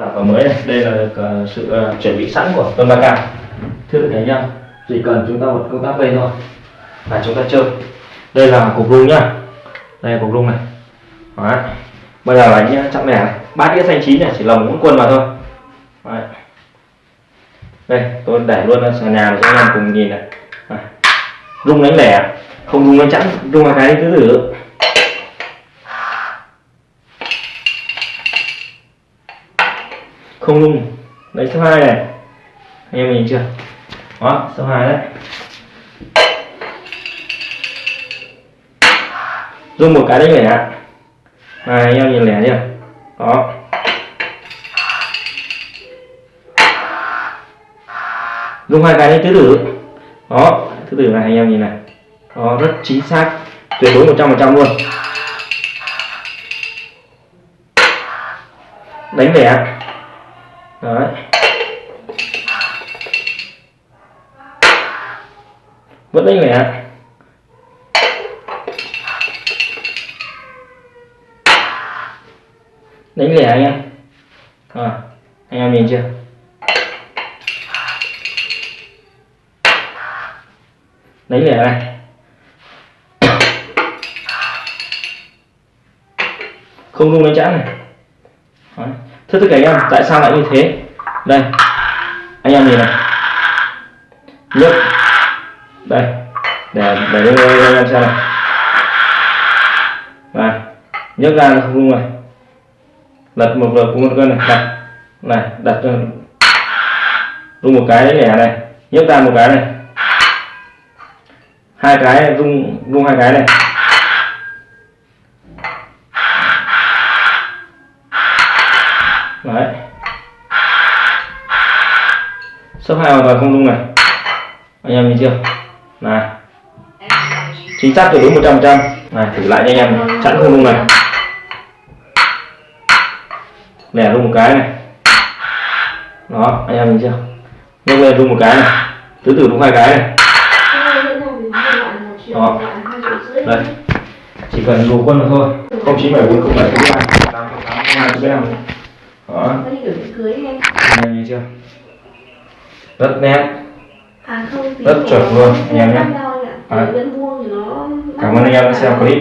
À, mới này đây là sự à, chuẩn bị sẵn của tuần ba cam. Thưa các cả anh em chỉ cần chúng ta một công tác lên thôi, là chúng ta chơi. Đây là cục rung nhá. Đây là cục rung này. Đấy. bây giờ là nhá chậm này. Bát đĩa xanh chín này, chỉ lồng mũi quân vào thôi. Đấy. đây, tôi để luôn sàn nhà để cho anh em cùng nhìn này. Đấy. rung đánh lẻ, không rung đánh chẵn. Rung hai cái thứ tự. Không rung đấy số 2 này. Anh em nhìn chưa? Đó số 2 đấy. Rung một cái đấy lẻ này, anh em nhìn lẻ chưa đó. Rung hai cái đấy, tứ tử. Đó, tứ tử này, anh em nhìn này. Đó, rất chính xác. Tuyệt đối 100% luôn. Đánh lẻ đấy. Vẫn đánh lẻ đánh lẻ anh em. À, anh em nhìn chưa? Đánh lẻ này. Không rung đánh chẵn này. Đấy thưa tất cả anh em, tại sao lại như thế? Đây, anh em nhìn này. Nhấc. Đây. Để để lên làm sao xem này này nhấc ra không rung này lật một lượt một cân này. Đặt. Này, đặt rung một cái lẻ này. Nhấc ra một cái này. Hai cái, rung rung hai cái này. Đấy. Số hai hoàn toàn không rung này. Anh em nhìn chưa? Này. Chính xác tuyệt đối một trăm trăm. Này, thử lại cho anh em. Chẵn không rung này. Lẻ rung một cái này. Đó, anh em nhìn chưa? Nhấc lên rung một cái này. Tứ tử rung hai cái này. Đó. Đây. Chỉ cần đủ quân là thôi. Không chín bảy bốn không bảy không ba tám tám hai năm đó anh em nhìn chưa? Rất nét. À không, Rất chuẩn luôn, em nhé. À. Cảm ơn anh em đã xem clip